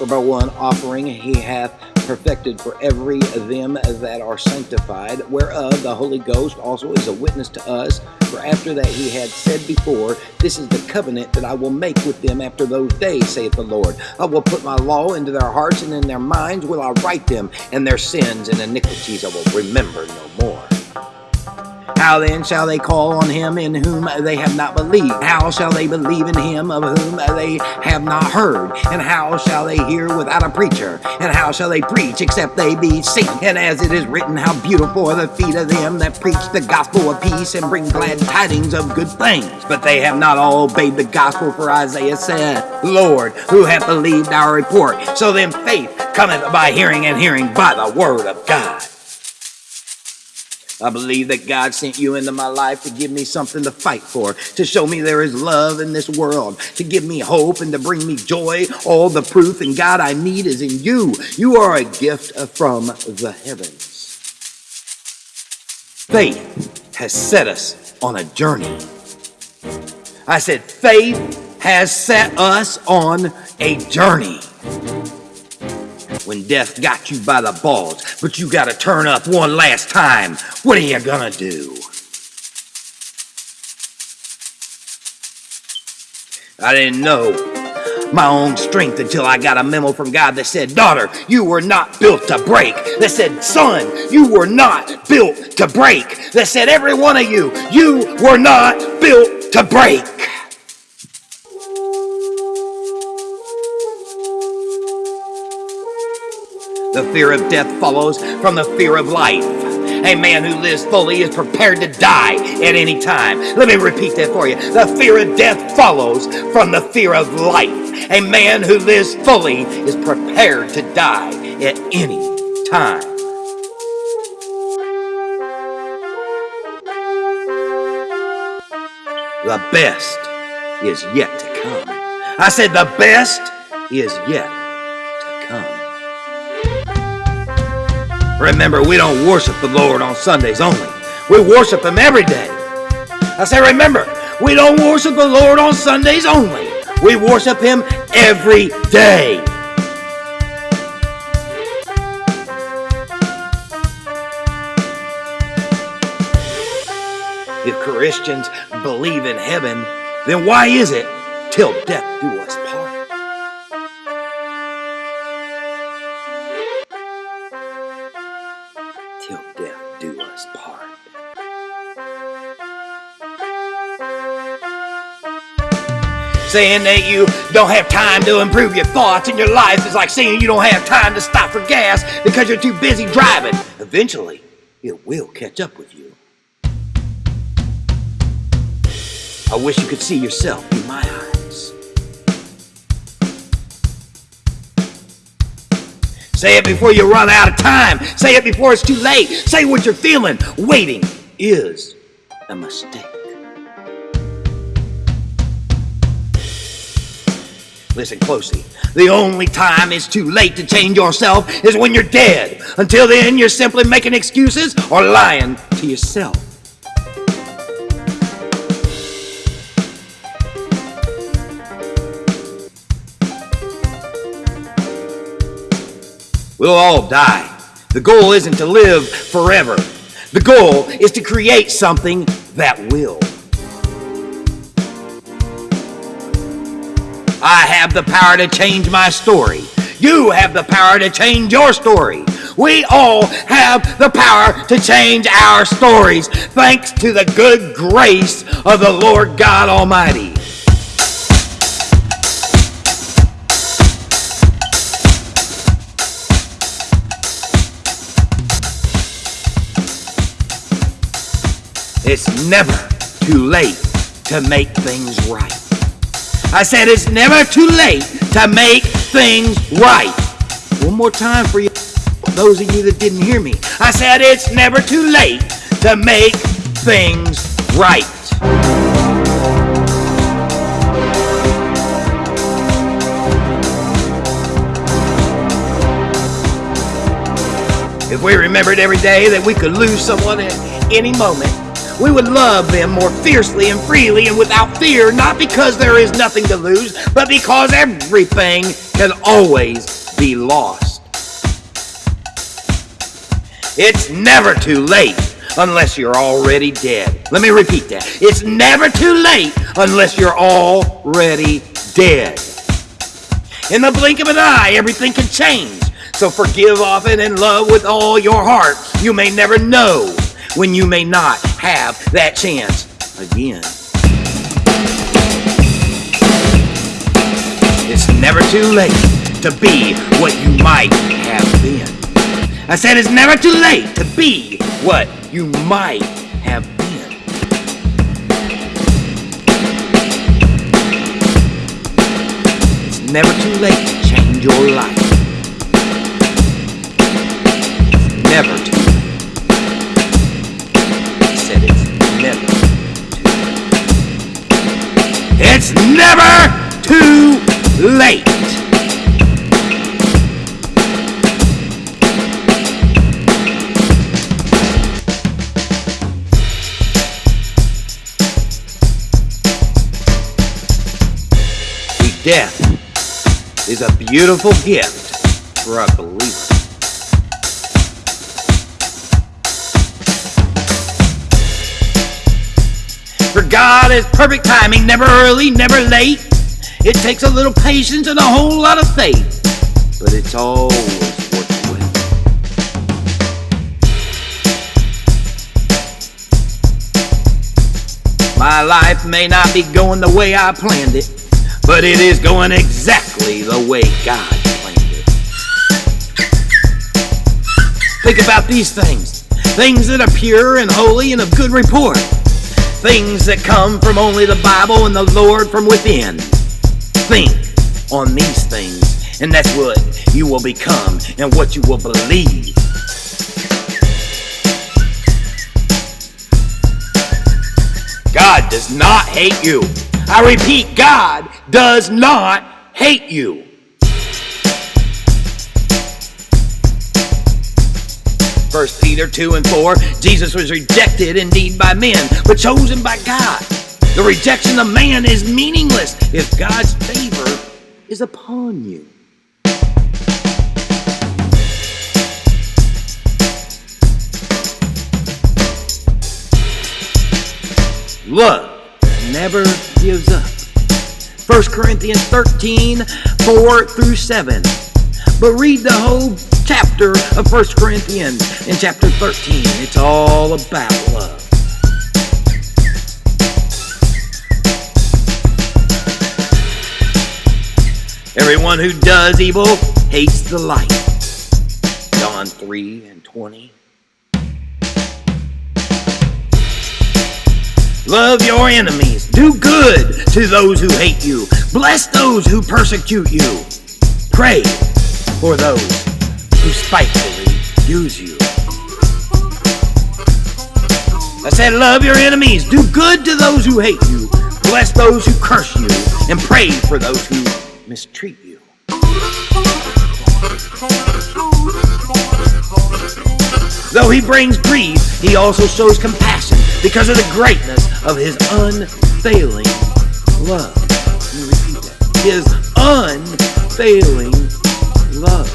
For by one offering he hath perfected for every of them that are sanctified, whereof the Holy Ghost also is a witness to us. For after that he had said before, This is the covenant that I will make with them after those days, saith the Lord. I will put my law into their hearts, and in their minds will I write them, and their sins and iniquities I will remember no more. How then shall they call on him in whom they have not believed? How shall they believe in him of whom they have not heard? And how shall they hear without a preacher? And how shall they preach except they be sent? And as it is written, how beautiful are the feet of them that preach the gospel of peace and bring glad tidings of good things. But they have not all obeyed the gospel, for Isaiah said, Lord, who hath believed our report? So then faith cometh by hearing, and hearing by the word of God. I believe that God sent you into my life to give me something to fight for, to show me there is love in this world, to give me hope and to bring me joy. All the proof and God I need is in you. You are a gift from the heavens. Faith has set us on a journey. I said, faith has set us on a journey when death got you by the balls, but you gotta turn up one last time. What are you gonna do? I didn't know my own strength until I got a memo from God that said, Daughter, you were not built to break. That said, Son, you were not built to break. That said, Every one of you, you were not built to break. The fear of death follows from the fear of life. A man who lives fully is prepared to die at any time. Let me repeat that for you. The fear of death follows from the fear of life. A man who lives fully is prepared to die at any time. The best is yet to come. I said the best is yet Remember, we don't worship the Lord on Sundays only. We worship Him every day. I say, remember, we don't worship the Lord on Sundays only. We worship Him every day. If Christians believe in heaven, then why is it till death do us part? Saying that you don't have time to improve your thoughts and your life is like saying you don't have time to stop for gas because you're too busy driving. Eventually, it will catch up with you. I wish you could see yourself through my eyes. Say it before you run out of time. Say it before it's too late. Say what you're feeling. Waiting is a mistake. Listen closely. The only time it's too late to change yourself is when you're dead. Until then, you're simply making excuses or lying to yourself. We'll all die. The goal isn't to live forever. The goal is to create something that will. I have the power to change my story. You have the power to change your story. We all have the power to change our stories thanks to the good grace of the Lord God Almighty. It's never too late to make things right. I said it's never too late to make things right. One more time for you, those of you that didn't hear me. I said it's never too late to make things right. If we remembered every day that we could lose someone at any moment, we would love them more fiercely and freely and without fear, not because there is nothing to lose, but because everything can always be lost. It's never too late unless you're already dead. Let me repeat that. It's never too late unless you're already dead. In the blink of an eye, everything can change. So forgive often and love with all your heart. You may never know when you may not have that chance again. It's never too late to be what you might have been. I said it's never too late to be what you might have been. It's never too late to change your life. Never too It's never too late. Death is a beautiful gift for a believer. God is perfect timing, never early, never late. It takes a little patience and a whole lot of faith, but it's always worth wait. My life may not be going the way I planned it, but it is going exactly the way God planned it. Think about these things things that are pure and holy and of good report, things that come from only the Bible and the Lord from within. Think on these things, and that's what you will become and what you will believe. God does not hate you. I repeat, God does not hate you. First Peter 2 and 4, Jesus was rejected indeed by men, but chosen by God. The rejection of man is meaningless if God's favor is upon you. Love never gives up. 1 Corinthians 13, 4 through 7. But read the whole chapter of 1 Corinthians in chapter 13. It's all about love. Everyone who does evil hates the light. John 3 and 20. Love your enemies. Do good to those who hate you. Bless those who persecute you. Pray for those who spitefully use you. I said, love your enemies. Do good to those who hate you. Bless those who curse you. And pray for those who mistreat you. Though he brings grief, he also shows compassion because of the greatness of his unfailing love. Let me repeat that. His unfailing love.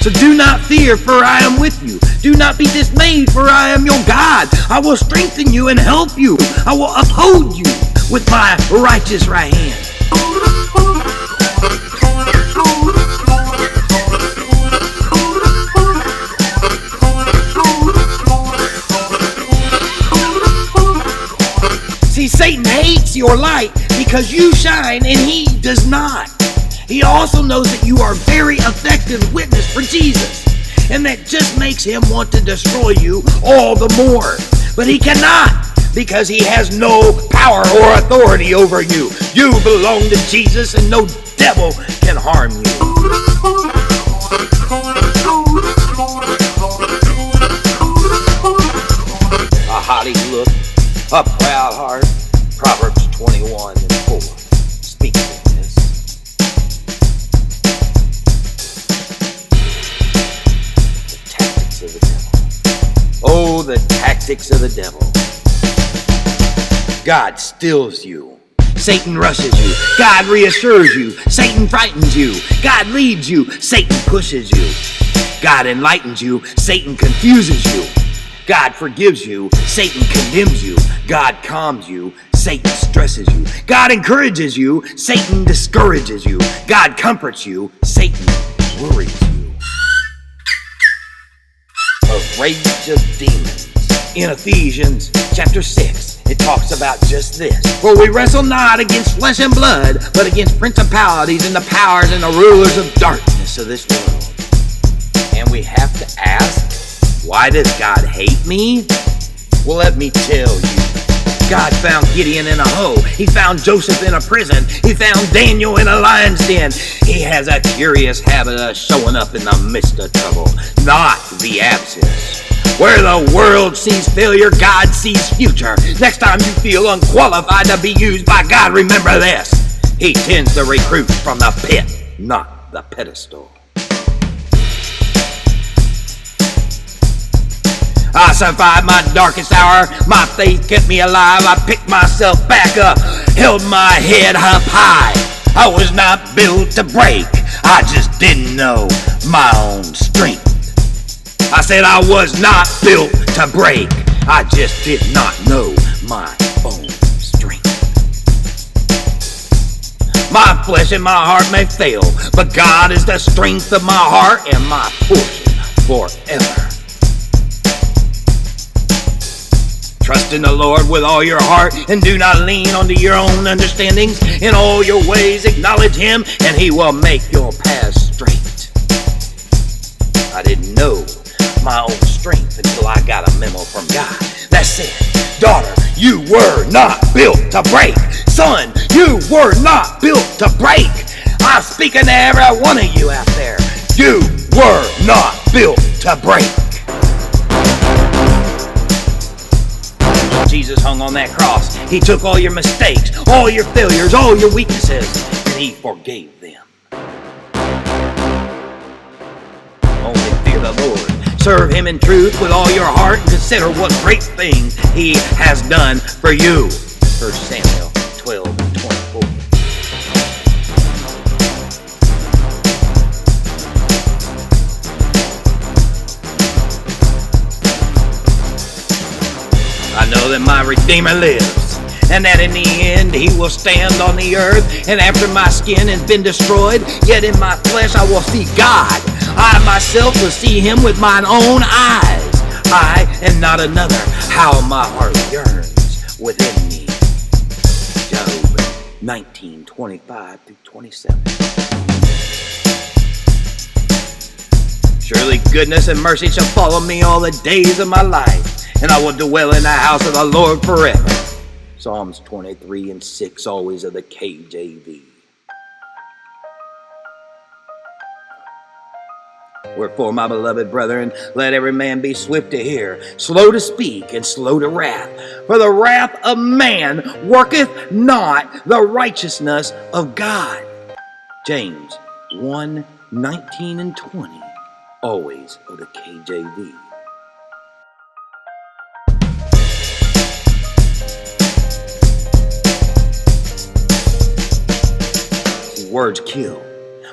So do not fear, for I am with you. Do not be dismayed, for I am your God. I will strengthen you and help you. I will uphold you with my righteous right hand. See, Satan hates your light because you shine and he does not. He also knows that you are a very effective witness for Jesus, and that just makes him want to destroy you all the more. But he cannot because he has no power or authority over you. You belong to Jesus, and no devil can harm you. A haughty look, a proud heart. Proverbs 21 and 4 speaks The tactics of the devil. God stills you. Satan rushes you. God reassures you. Satan frightens you. God leads you. Satan pushes you. God enlightens you. Satan confuses you. God forgives you. Satan condemns you. God calms you. Satan stresses you. God encourages you. Satan discourages you. God comforts you. Satan worries you. A rage of demons. In Ephesians chapter 6, it talks about just this. For we wrestle not against flesh and blood, but against principalities and the powers and the rulers of darkness of this world. And we have to ask, why does God hate me? Well, let me tell you. God found Gideon in a hole. He found Joseph in a prison. He found Daniel in a lion's den. He has a curious habit of showing up in the midst of trouble, not the absence. Where the world sees failure, God sees future. Next time you feel unqualified to be used by God, remember this. He tends to recruit from the pit, not the pedestal. I survived my darkest hour. My faith kept me alive. I picked myself back up, held my head up high. I was not built to break. I just didn't know my own strength. I said I was not built to break. I just did not know my own strength. My flesh and my heart may fail, but God is the strength of my heart and my portion forever. Trust in the Lord with all your heart and do not lean onto your own understandings. In all your ways acknowledge Him and He will make your path straight. I didn't know my own strength until I got a memo from God that said, Daughter, you were not built to break. Son, you were not built to break. I'm speaking to every one of you out there. You were not built to break. Jesus hung on that cross. He took all your mistakes, all your failures, all your weaknesses, and He forgave them. Only fear the Lord Serve him in truth with all your heart and consider what great things he has done for you. 1 Samuel 12 that my Redeemer lives, and that in the end he will stand on the earth, and after my skin has been destroyed, yet in my flesh I will see God I myself will see him with mine own eyes. I and not another. How my heart yearns within me. Job 19, 25 through 27. Surely goodness and mercy shall follow me all the days of my life, and I will dwell in the house of the Lord forever. Psalms 23 and 6, always of the KJV. Wherefore, my beloved brethren, let every man be swift to hear, slow to speak, and slow to wrath. For the wrath of man worketh not the righteousness of God. James 1 19 and 20, always of the KJV. Words kill,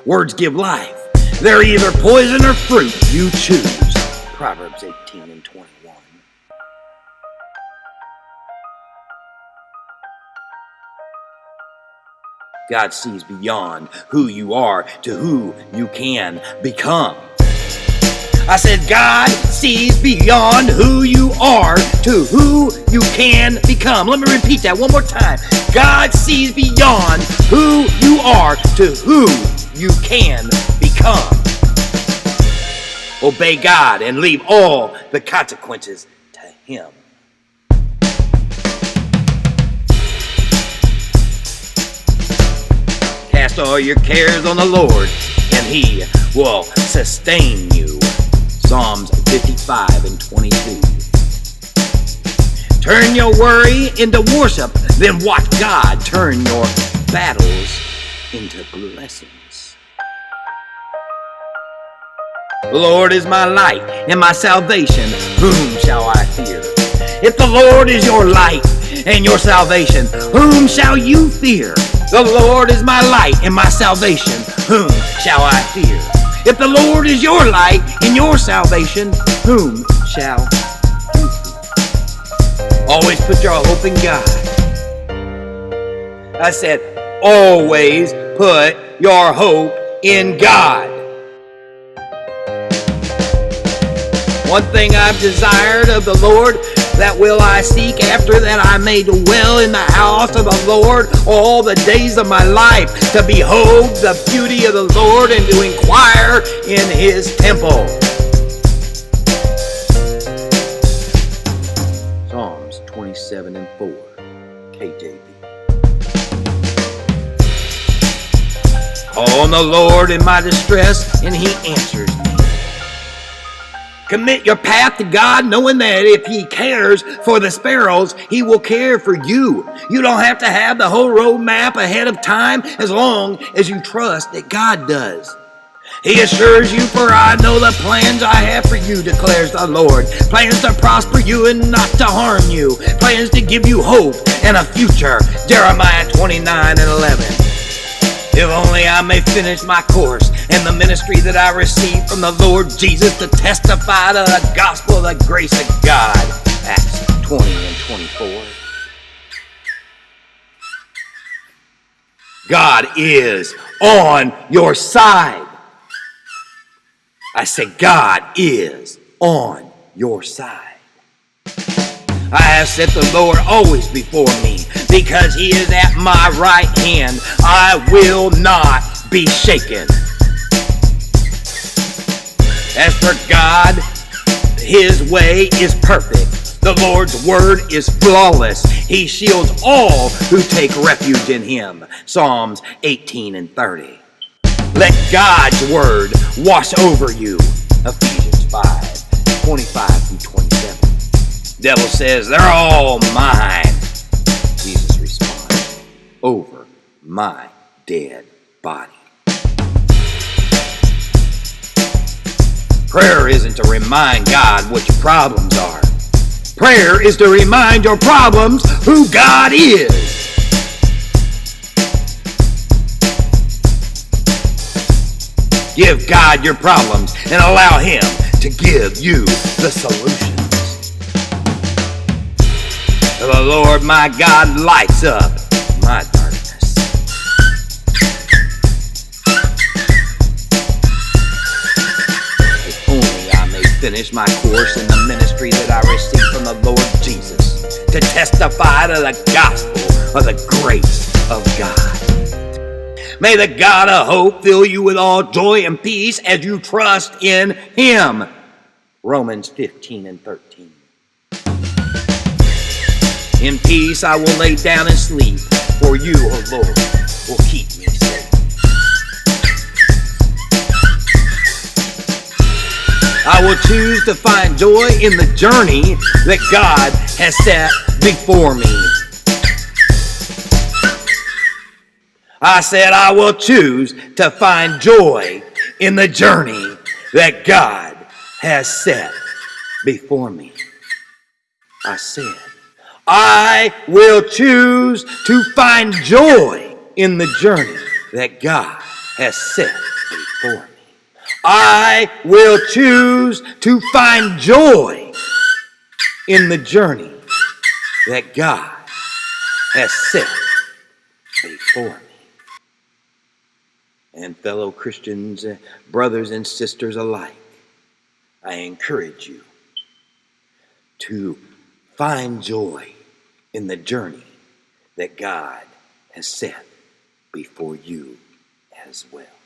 words give life. They're either poison or fruit. You choose. Proverbs 18 and 21. God sees beyond who you are to who you can become. I said, God sees beyond who you are to who you can become. Let me repeat that one more time. God sees beyond who you are to who you can become. Obey God and leave all the consequences to Him. Cast all your cares on the Lord, and He will sustain you. Psalms 55 and 22. Turn your worry into worship, then watch God turn your battles into blessings. The Lord is my light and my salvation. Whom shall I fear? If the Lord is your light and your salvation, whom shall you fear? The Lord is my light and my salvation, whom shall I fear? If the Lord is your light and your salvation, whom shall you fear? Always put your hope in God. I said, always put your hope in God. One thing I've desired of the Lord, that will I seek after that I may dwell in the house of the Lord all the days of my life, to behold the beauty of the Lord and to inquire in his temple. Psalms 27 and 4, KJV. Call on the Lord in my distress, and he answers me. Commit your path to God, knowing that if He cares for the sparrows, He will care for you. You don't have to have the whole road map ahead of time as long as you trust that God does. He assures you, for I know the plans I have for you, declares the Lord. Plans to prosper you and not to harm you. Plans to give you hope and a future. Jeremiah 29 and 11. If only I may finish my course in the ministry that I received from the Lord Jesus to testify to the gospel of the grace of God. Acts 20 and 24. God is on your side. I said, God is on your side. I have set the Lord always before me because he is at my right hand. I will not be shaken. As for God, his way is perfect. The Lord's word is flawless. He shields all who take refuge in him. Psalms 18 and 30. Let God's word wash over you. Ephesians 5 25 through 27. Devil says, They're all mine. Jesus responds, Over my dead body. Prayer isn't to remind God what your problems are. Prayer is to remind your problems who God is. Give God your problems and allow Him to give you the solution. The Lord my God lights up my darkness. If only I may finish my course in the ministry that I received from the Lord Jesus to testify to the gospel of the grace of God. May the God of hope fill you with all joy and peace as you trust in Him. Romans 15 and 13. In peace I will lay down and sleep, for you, O oh Lord, will keep me safe. I will choose to find joy in the journey that God has set before me. I said, I will choose to find joy in the journey that God has set before me. I said, I will choose to find joy in the journey that God has set before me. I will choose to find joy in the journey that God has set before me. And fellow Christians, uh, brothers and sisters alike, I encourage you to find joy in the journey that God has set before you as well.